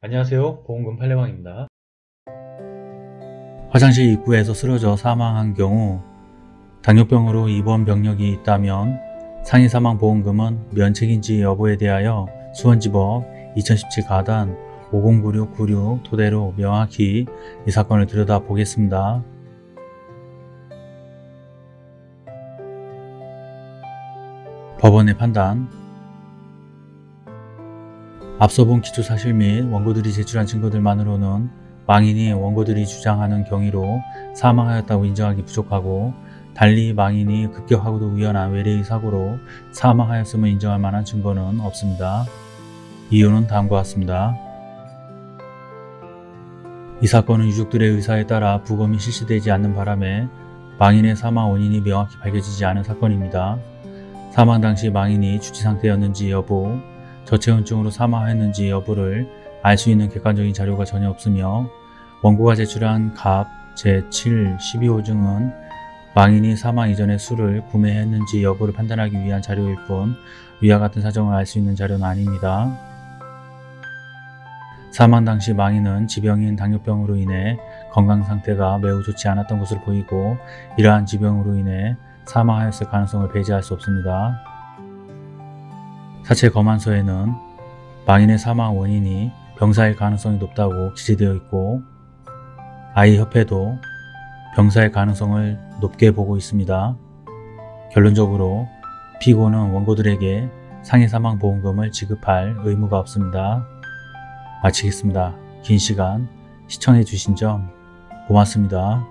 안녕하세요 보험금 팔례방입니다 화장실 입구에서 쓰러져 사망한 경우 당뇨병으로 입원 병력이 있다면 상해 사망 보험금은 면책인지 여부에 대하여 수원지법 2017 가단 509696 토대로 명확히 이 사건을 들여다 보겠습니다. 법원의 판단 앞서 본 기초사실 및 원고들이 제출한 증거들만으로는 망인이 원고들이 주장하는 경위로 사망하였다고 인정하기 부족하고 달리 망인이 급격하고도 우연한 외래의 사고로 사망하였음을 인정할 만한 증거는 없습니다. 이유는 다음과 같습니다. 이 사건은 유족들의 의사에 따라 부검이 실시되지 않는 바람에 망인의 사망 원인이 명확히 밝혀지지 않은 사건입니다. 사망 당시 망인이 주치 상태였는지 여부, 저체온증으로 사망했는지 여부를 알 수 있는 객관적인 자료가 전혀 없으며 원고가 제출한 갑 제7 12호증은 망인이 사망 이전에 술을 구매했는지 여부를 판단하기 위한 자료일 뿐 위와 같은 사정을 알 수 있는 자료는 아닙니다. 사망 당시 망인은 지병인 당뇨병으로 인해 건강 상태가 매우 좋지 않았던 것으로 보이고 이러한 지병으로 인해 사망하였을 가능성을 배제할 수 없습니다. 사체 검안서에는 망인의 사망 원인이 병사일 가능성이 높다고 기재되어 있고 아이협회도 병사의 가능성을 높게 보고 있습니다. 결론적으로 피고는 원고들에게 상해 사망 보험금을 지급할 의무가 없습니다. 마치겠습니다. 긴 시간 시청해 주신 점 고맙습니다.